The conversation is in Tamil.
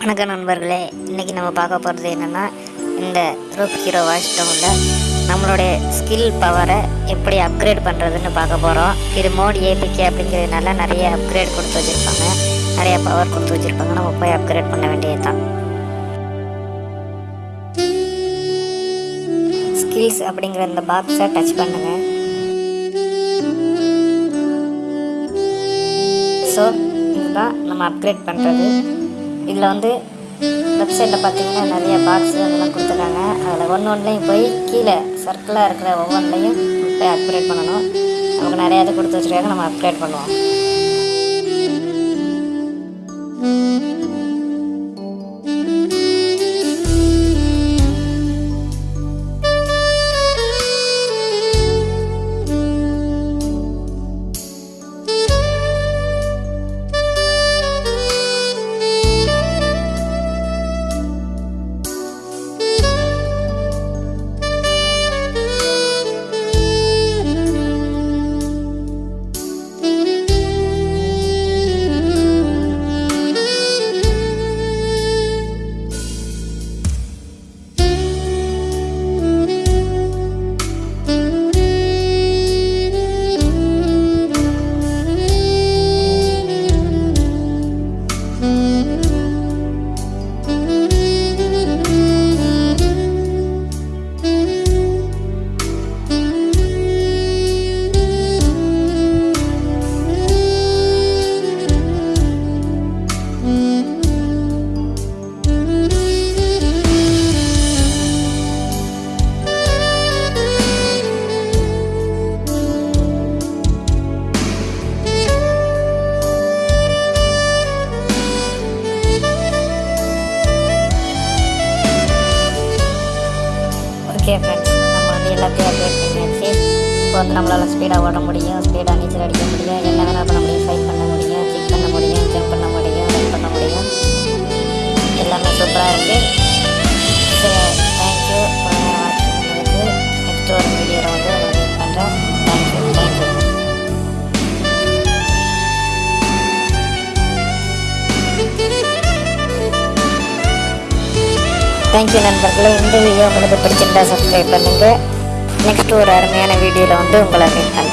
வணக்கம் நண்பர்களே இன்றைக்கி நம்ம பார்க்க போகிறது என்னென்னா இந்த ரூப் ஹீரோ வாஷ் டவுனில் நம்மளுடைய ஸ்கில் பவரை எப்படி அப்கிரேட் பண்ணுறதுன்னு பார்க்க போகிறோம் இது மோட் ஏபிகே அப்படிங்கிறதுனால நிறைய அப்கிரேட் கொடுத்து வச்சுருப்பாங்க. நிறைய பவர் கொடுத்து வச்சுருப்பாங்க. நம்ம போய் அப்கிரேட் பண்ண வேண்டியது தான் ஸ்கில்ஸ் அப்படிங்கிற இந்த பாக்ஸை டச் பண்ணுங்கள் நம்ம அப்கிரேட் பண்ணுறது இதில் வந்து வெப்சைட்டில் பார்த்தீங்கன்னா நிறைய பாக்ஸ் அதெல்லாம் கொடுத்துருக்காங்க. அதில் ஒன்று ஒன்றுலையும் போய் கீழே சர்க்கிளாக இருக்கிற ஒவ்வொன்றையும் போய் அப்கிரேட் பண்ணணும். நமக்கு நிறையா இது கொடுத்து வச்சுருக்காங்க. நம்ம அப்கிரேட் பண்ணுவோம். ஓகே ஃப்ரெண்ட்ஸ் நம்ம வந்து எல்லாத்தையும் அப்டேட் பண்ணியாச்சு. இப்போ வந்து நம்மளால் ஸ்பீடாக ஓட முடியும். ஸ்பீடாக நீச்சல் அடிக்க முடியும். என்ன வேணால் பண்ண முடியும். ஃபைட் பண்ண முடியும். கிக் பண்ண முடியும். ஜம்ப் பண்ண முடியும். ரன் பண்ண முடியும். எல்லாமே சூப்பராக இருக்குது தேங்க்யூ நண்பர்களே. இந்த வீடியோ உங்களுக்கு பிடிச்சிருந்தா சப்ஸ்கிரைப் பண்ணுங்கள் நெக்ஸ்ட் ஒரு அருமையான வீடியோவில் வந்து உங்களை மீட் பண்ணுறேன்